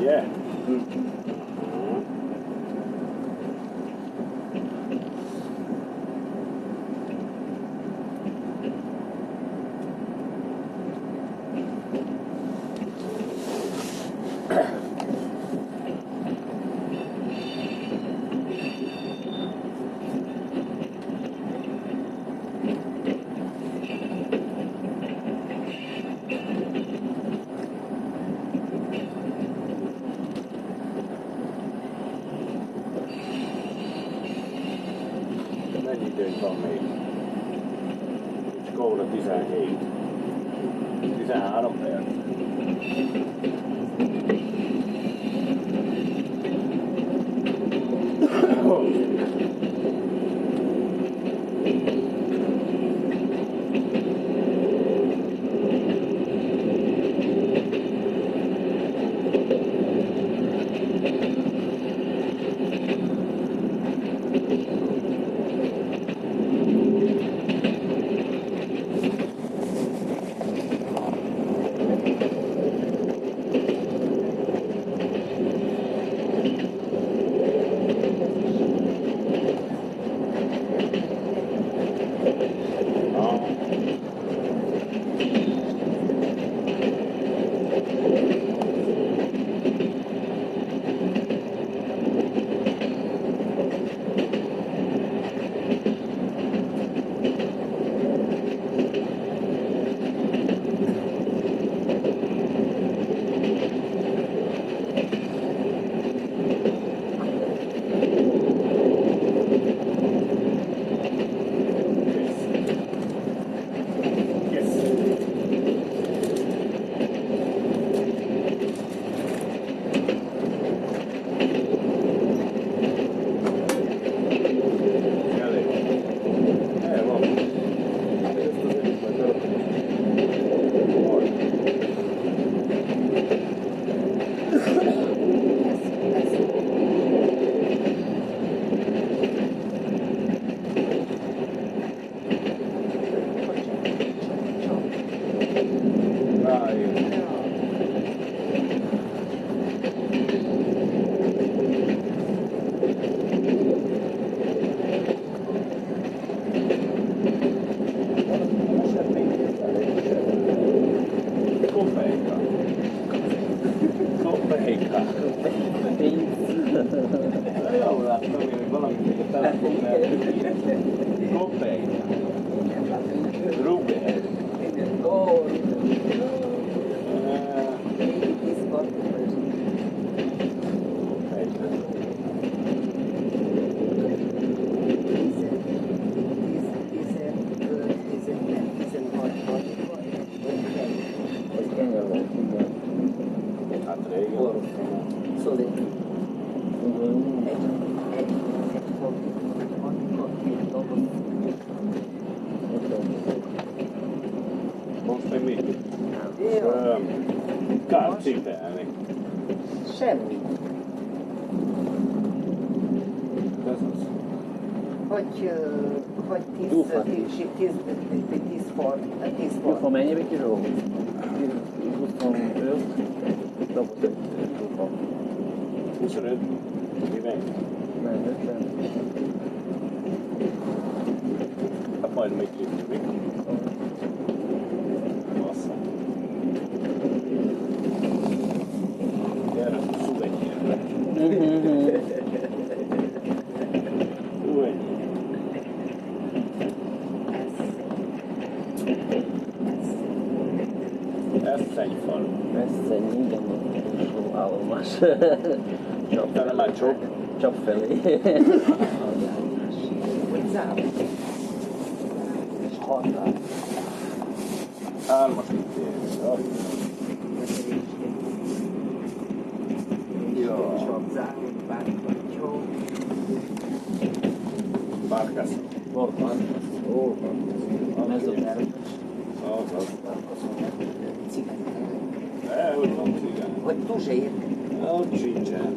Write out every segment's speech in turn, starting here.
Yeah. Mennyi időnk van még? Skóra 17. 13 perc. Vagy 10 Ufa. tíz, tíz, tíz for, tíz for. Ufa, mennyi még kiró? 25, dobott egy ufa. 25? Mennyi? Nem, 50. Hát majd még kiró. Egy igen állomás. Utána már csop. Csap felé. És határ. Hármas itt ér. Jó. Csak. Bárkász. Volt van. Ó. Ez a terv. Az, az. Cigány. De, hogy van cigány? Vagy tuzsér. Ott sincsen.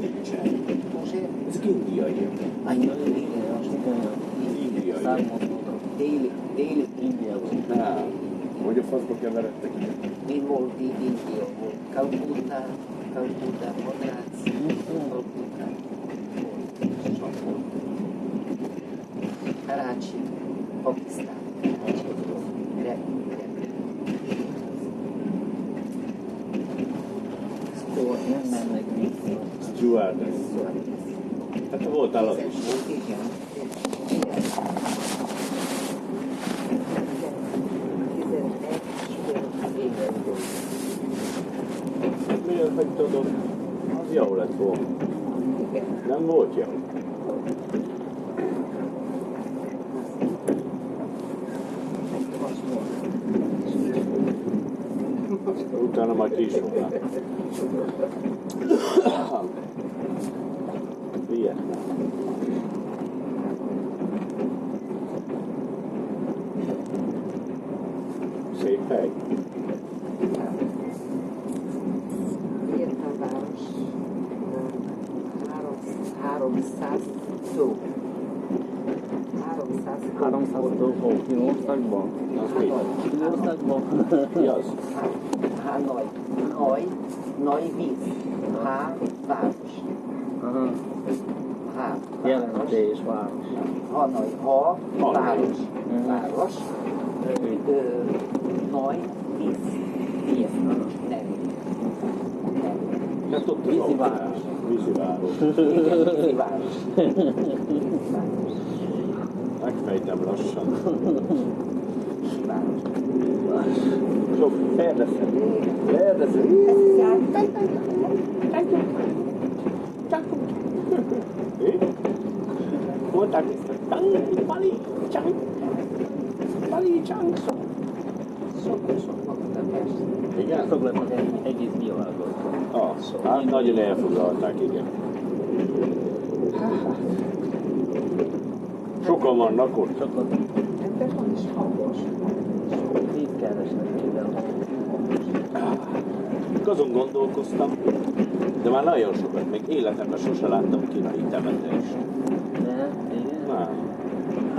Nincsen. Tuzsér. Ezek indiaiak. Annyi, igen, Most igen, Indiaiak. számolódra. déli, déli, India Nem. Hogy a faszba keveredtek? Mi volt így India? Volt Calcutta, volt, sok volt. Karachi, Pakisztán, Stewardess. Hát te voltál az is. Igen. Igen. Volt. Miért hagytad ott? Az jó lett volna. Nem volt jó. Utána majd ki is Via. Sei, sei. Via Tavares. Harold Sasso. Harold Sasso. Harold Sasso. Que não está de bom. Que não está de bom. Hanoi. Hanoi. Noi vive. Havares. Aha. Há, Jelentés város. Hanoi. Ha, város. Város. Noi, víz. Víz. Nem. Nem. Hát ott az Vízi autó. város. Vízi város. Igen, vízi város. Város. Megfejtem lassan. Város. Sok kérdezem. Kérdezem. Pali, csang, pali, csang. Sok-sok mondta persze. Igen? Az egy- egész világon. Ah, hát nagyon elfoglalták, igen. Sokan vannak ott. Sokat Ebben van is hangos. itt keresnek. Azon gondolkoztam, de már nagyon sokat, még életemben sose láttam kínai temetést.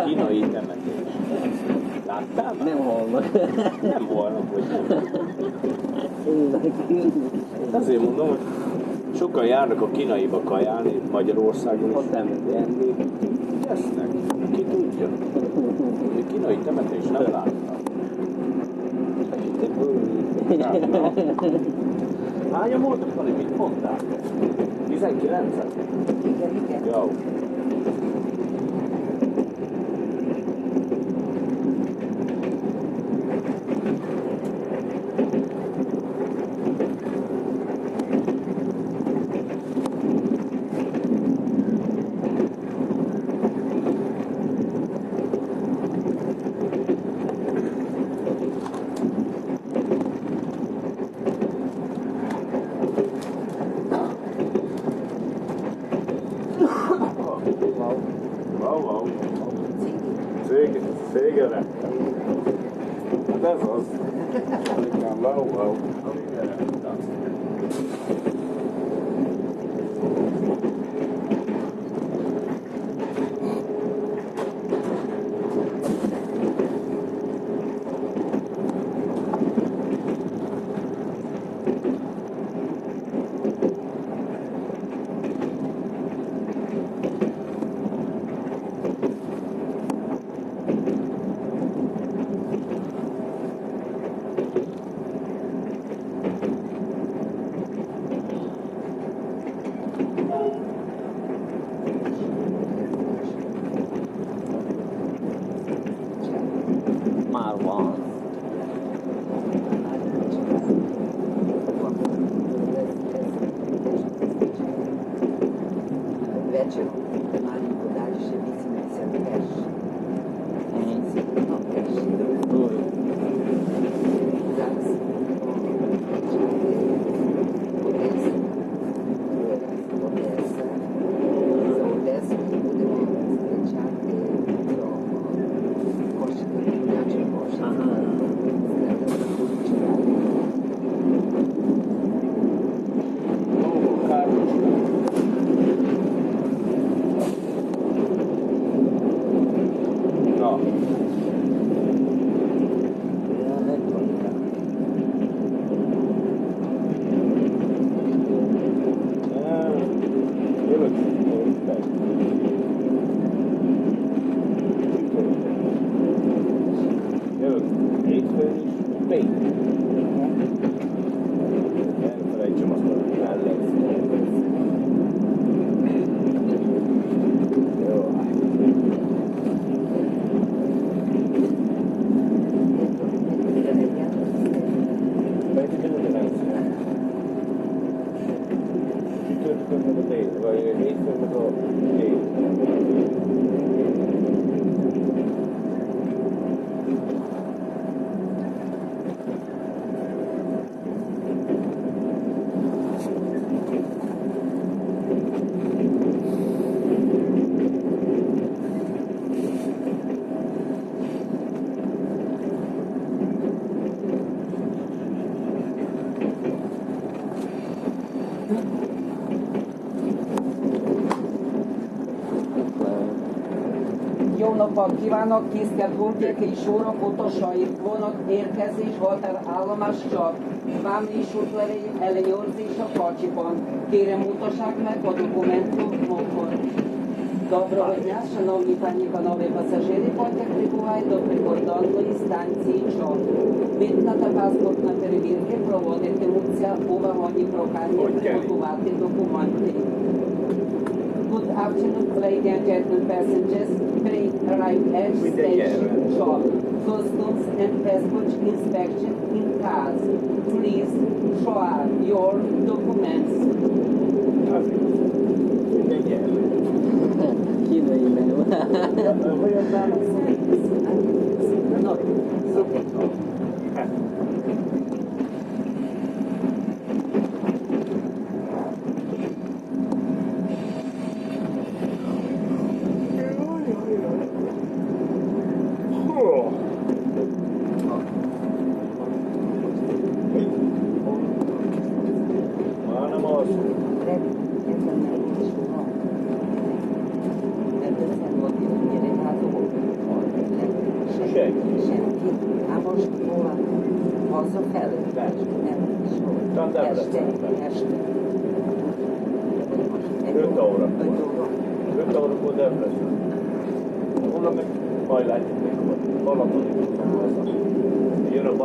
Kínai temetést. Láttál már? Nem hallnak. Nem volna, hogy nem. Azért mondom, hogy sokan járnak a kínaiba kajálni, Magyarországon is nem. enni. Esznek. Ki tudja. A kínai temetés nem láttam. Hányan voltak, Fali? Mit mondtál? 19 Igen, igen. Jó. Ez az. Igen, napot kívánok, tisztelt Hulkéki sorok, utasai, vonat érkezés, határállomás csak. Vám is útlevél ellenőrzés a kocsiban. Kérem utassák meg a dokumentumokon. Доброго дня, шановні пані і панове пасажири, потяг прибуває до прикордонної станції ЧОП. Митна та паспортна перевірки проводитимуться у вагоні прохання Окей. приготувати документи. Good afternoon, ladies and gentlemen passengers. Please arrive at station 12. Customs and passport inspection in cars. Please show your documents. Okay.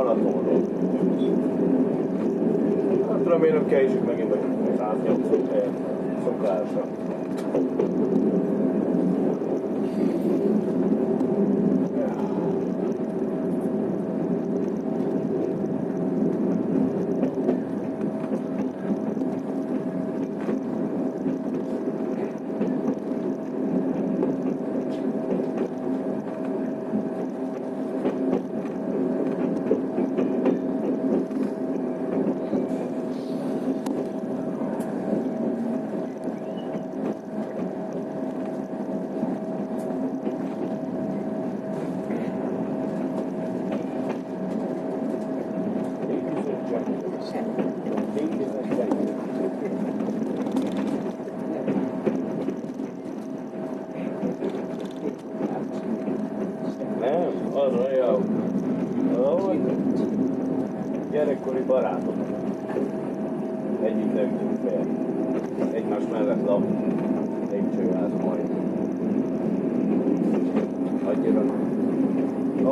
Balatonról. Hát remélem késik megint a 180 helyet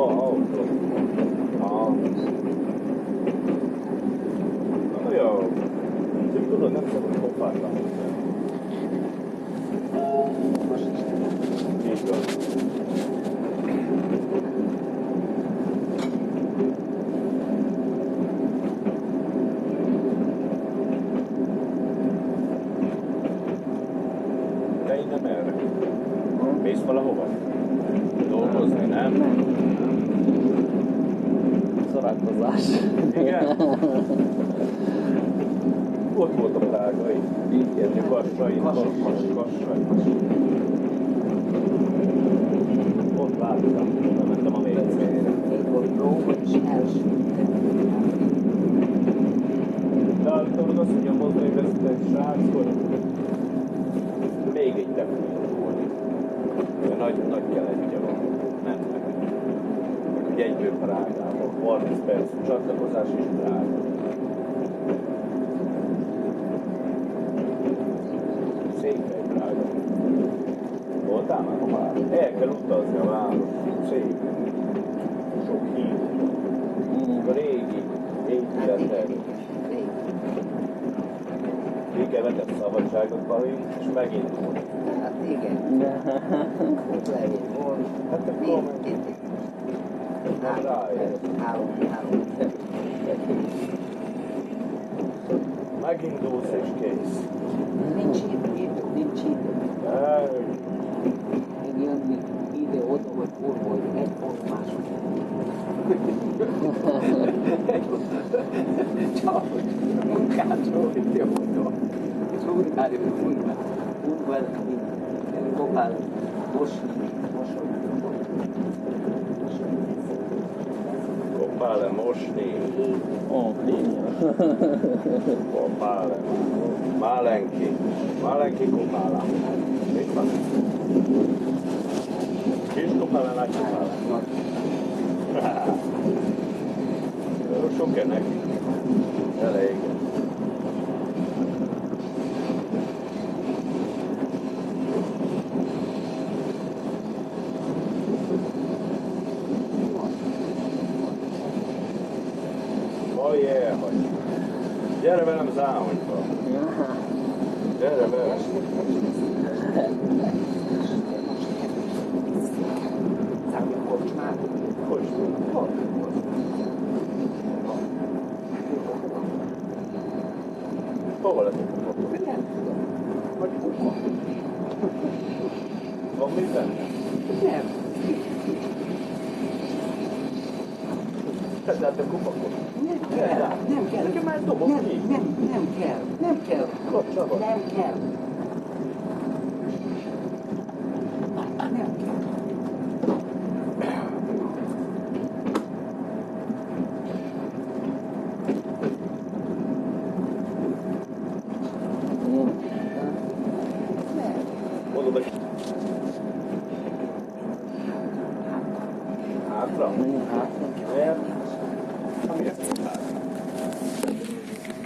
Oh, oh, oh. Ah. Olyan. Csak tudod, nem szabad kopárba. Így van. Te innen erre? Mész valahova? Dolgozni, nem? Nem. Szórakozás. Igen? Ott volt a prágai. Igen, Kassai. Kassai. Ott láttam, ma com'è? Eh, che lo sto chiamando, sì, sciocchini, colleghi, enti da te. Igen, vetett szabadságot valami, és megint volt. Hát igen. Megint volt. Hát akkor megint. Rájött. Három, három. Megindulsz és kész. Nincs idő, nincs idő. Hogy egy formás. Csak munkácsról itt jó oda. És untári, untári, untári, kopál, mosni, mosni. kopále mosni, Ó, kopále. Málenki. Málenki kopála. Mit van? Kopále. Jó, Sok ennek. Elég. Oh yeah, hogy. Gyere velem záhonyba. Gyere velem. Szállja kocsmát. Hogy? Hova lett a kupa? Nem tudom. Hogy kuka. Van mit benne? Nem. Tedd át a kupakot. Nem kell. Nem kell. Nekem már dobok Nem, ki. nem, nem kell. Nem kell. Kapcsolatban. Nem kell.